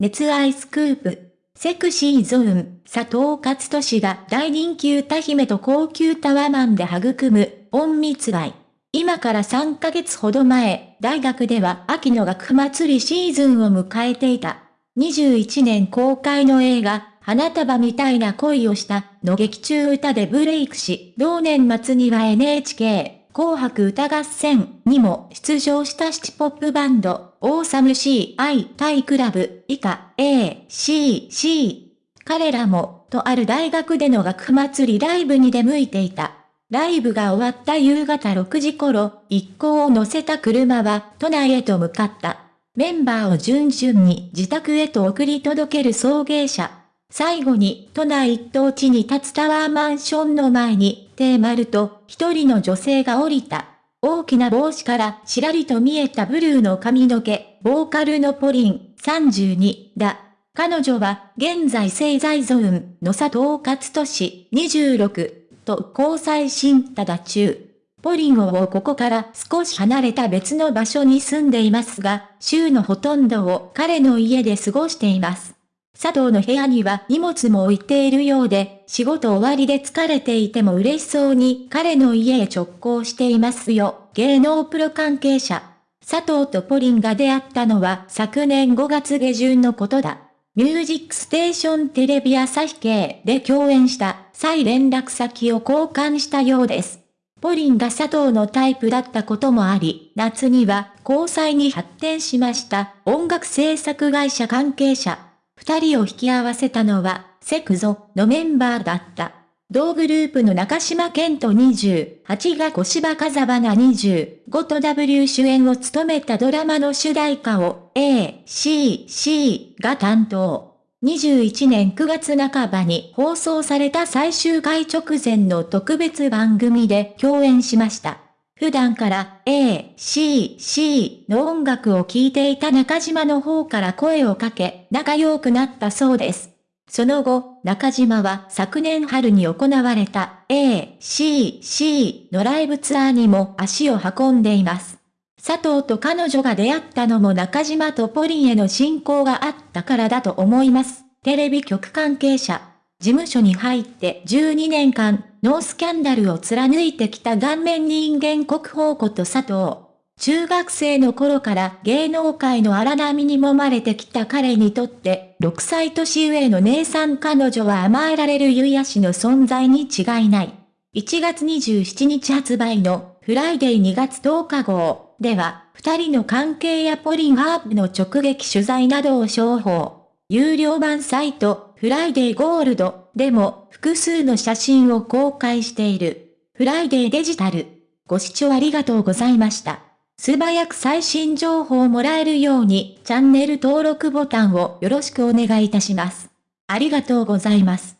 熱愛スクープ。セクシーゾーン、佐藤勝利が大人気歌姫と高級タワマンで育む、隠密愛。今から3ヶ月ほど前、大学では秋の学祭りシーズンを迎えていた。21年公開の映画、花束みたいな恋をしたの劇中歌でブレイクし、同年末には NHK 紅白歌合戦にも出場したシチポップバンド、オーサム CI タイクラブ以下 A、C、C。彼らも、とある大学での学祭りライブに出向いていた。ライブが終わった夕方6時頃、一行を乗せた車は都内へと向かった。メンバーを順々に自宅へと送り届ける送迎車。最後に都内一等地に立つタワーマンションの前に、テーマルと一人の女性が降りた。大きな帽子からちらりと見えたブルーの髪の毛、ボーカルのポリン、32だ。彼女は現在製材ゾーンの佐藤勝利26と交際新ただ中。ポリンをここから少し離れた別の場所に住んでいますが、週のほとんどを彼の家で過ごしています。佐藤の部屋には荷物も置いているようで、仕事終わりで疲れていても嬉しそうに彼の家へ直行していますよ。芸能プロ関係者。佐藤とポリンが出会ったのは昨年5月下旬のことだ。ミュージックステーションテレビ朝日系で共演した再連絡先を交換したようです。ポリンが佐藤のタイプだったこともあり、夏には交際に発展しました音楽制作会社関係者。二人を引き合わせたのは、セクゾのメンバーだった。同グループの中島健人28が小芝風花25と W 主演を務めたドラマの主題歌を A、C、C が担当。21年9月半ばに放送された最終回直前の特別番組で共演しました。普段から A、C、C の音楽を聴いていた中島の方から声をかけ、仲良くなったそうです。その後、中島は昨年春に行われた A、C、C のライブツアーにも足を運んでいます。佐藤と彼女が出会ったのも中島とポリンへの信仰があったからだと思います。テレビ局関係者。事務所に入って12年間、ノースキャンダルを貫いてきた顔面人間国宝こと佐藤。中学生の頃から芸能界の荒波に揉まれてきた彼にとって、6歳年上の姉さん彼女は甘えられる癒しの存在に違いない。1月27日発売のフライデー2月10日号では、二人の関係やポリンハープの直撃取材などを詳報。有料版サイトフライデーゴールドでも複数の写真を公開している。フライデーデジタル。ご視聴ありがとうございました。素早く最新情報をもらえるようにチャンネル登録ボタンをよろしくお願いいたします。ありがとうございます。